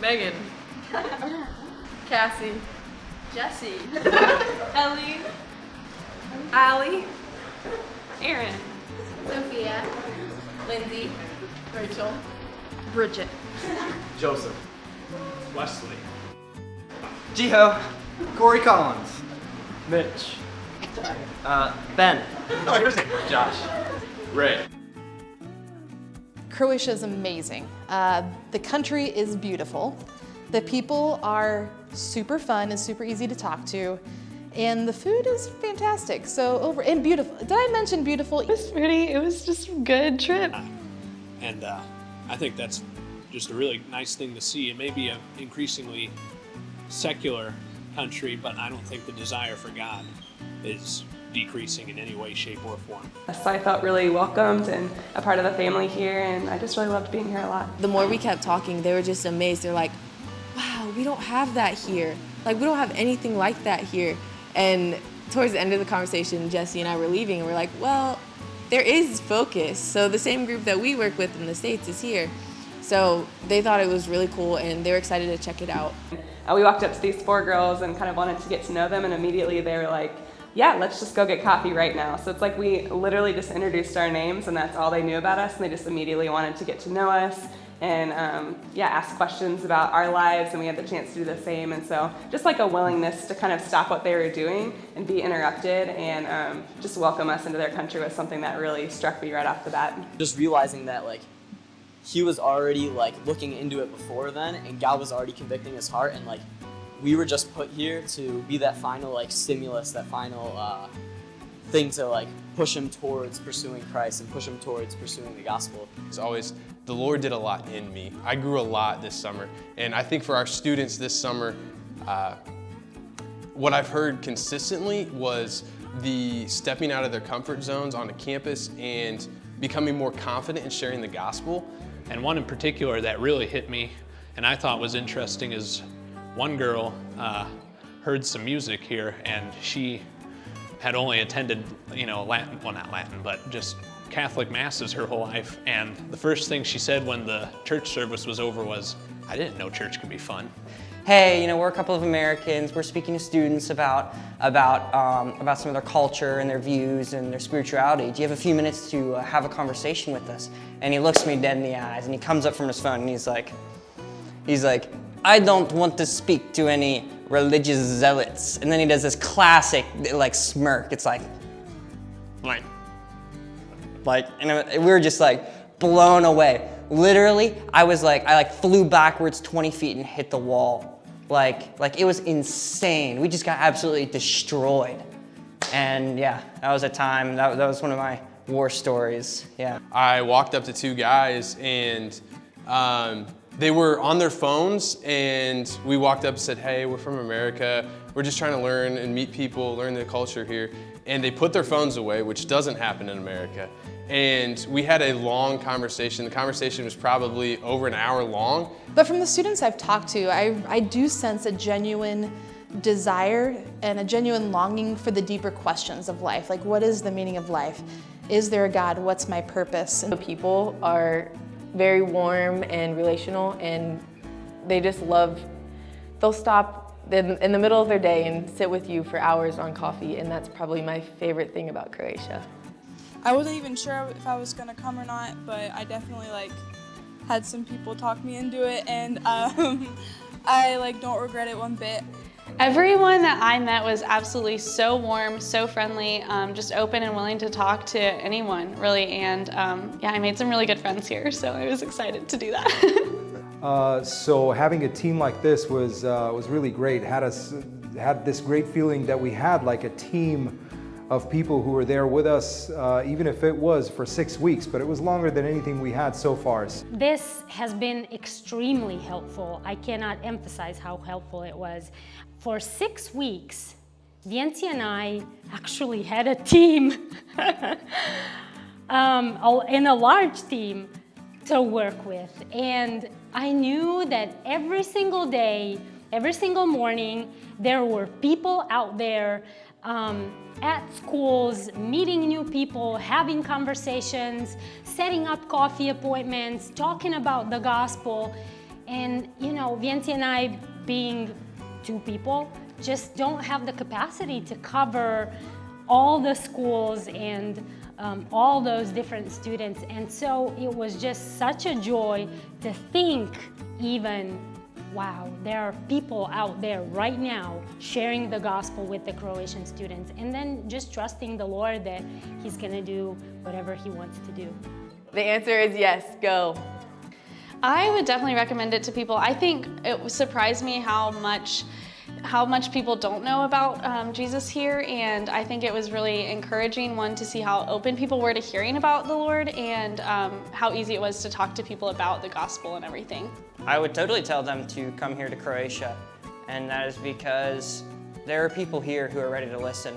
Megan. Cassie. Jesse. Ellie. Allie. Aaron. Sophia. Lindsay. Rachel. Bridget. Joseph. Wesley. Jiho. Corey Collins. Mitch. Uh, Ben. Oh, here's it. Josh. Ray. Croatia is amazing. Uh, the country is beautiful. The people are super fun and super easy to talk to. And the food is fantastic. So over and beautiful. Did I mention beautiful? It was pretty, it was just a good trip. And uh, I think that's just a really nice thing to see. It may be an increasingly secular country, but I don't think the desire for God is decreasing in any way, shape, or form. So I felt really welcomed and a part of the family here, and I just really loved being here a lot. The more we kept talking, they were just amazed. They're like, wow, we don't have that here. Like, we don't have anything like that here. And towards the end of the conversation, Jesse and I were leaving, and we're like, well, there is focus. So the same group that we work with in the States is here. So they thought it was really cool, and they were excited to check it out. We walked up to these four girls and kind of wanted to get to know them, and immediately they were like, yeah, let's just go get coffee right now. So it's like we literally just introduced our names and that's all they knew about us and they just immediately wanted to get to know us and um, yeah, ask questions about our lives and we had the chance to do the same. And so just like a willingness to kind of stop what they were doing and be interrupted and um, just welcome us into their country was something that really struck me right off the bat. Just realizing that like he was already like looking into it before then and God was already convicting his heart and like we were just put here to be that final like stimulus, that final uh, thing to like push him towards pursuing Christ and push him towards pursuing the gospel. As always, the Lord did a lot in me. I grew a lot this summer, and I think for our students this summer, uh, what I've heard consistently was the stepping out of their comfort zones on onto campus and becoming more confident in sharing the gospel. And one in particular that really hit me and I thought was interesting is one girl uh, heard some music here and she had only attended, you know, Latin, well not Latin, but just Catholic masses her whole life. And the first thing she said when the church service was over was, I didn't know church could be fun. Hey, you know, we're a couple of Americans. We're speaking to students about about um, about some of their culture and their views and their spirituality. Do you have a few minutes to uh, have a conversation with us? And he looks me dead in the eyes and he comes up from his phone and he's like, he's like, I don't want to speak to any religious zealots. And then he does this classic like smirk. It's like, like, like, and we were just like blown away. Literally, I was like, I like flew backwards 20 feet and hit the wall. Like, like it was insane. We just got absolutely destroyed. And yeah, that was a time, that, that was one of my war stories, yeah. I walked up to two guys and um, they were on their phones and we walked up and said, hey, we're from America. We're just trying to learn and meet people, learn the culture here. And they put their phones away, which doesn't happen in America. And we had a long conversation. The conversation was probably over an hour long. But from the students I've talked to, I, I do sense a genuine desire and a genuine longing for the deeper questions of life. Like, what is the meaning of life? Is there a God? What's my purpose? The people are very warm and relational and they just love, they'll stop in, the middle of their day and sit with you for hours on coffee and that's probably my favorite thing about Croatia. I wasn't even sure if I was gonna come or not, but I definitely like had some people talk me into it and um, I like don't regret it one bit. Everyone that I met was absolutely so warm, so friendly, um, just open and willing to talk to anyone, really. And um, yeah, I made some really good friends here, so I was excited to do that. uh, so having a team like this was uh, was really great. Had us had this great feeling that we had like a team of people who were there with us, uh, even if it was for six weeks, but it was longer than anything we had so far. This has been extremely helpful. I cannot emphasize how helpful it was. For six weeks, Vienti and I actually had a team, um, a large team to work with. And I knew that every single day, every single morning, there were people out there um, at schools, meeting new people, having conversations, setting up coffee appointments, talking about the gospel. And, you know, Vienti and I, being two people, just don't have the capacity to cover all the schools and um, all those different students. And so it was just such a joy to think even, wow, there are people out there right now sharing the gospel with the Croatian students and then just trusting the Lord that he's gonna do whatever he wants to do. The answer is yes, go. I would definitely recommend it to people. I think it surprised me how much how much people don't know about um, Jesus here and I think it was really encouraging one to see how open people were to hearing about the Lord and um, how easy it was to talk to people about the gospel and everything. I would totally tell them to come here to Croatia and that is because there are people here who are ready to listen.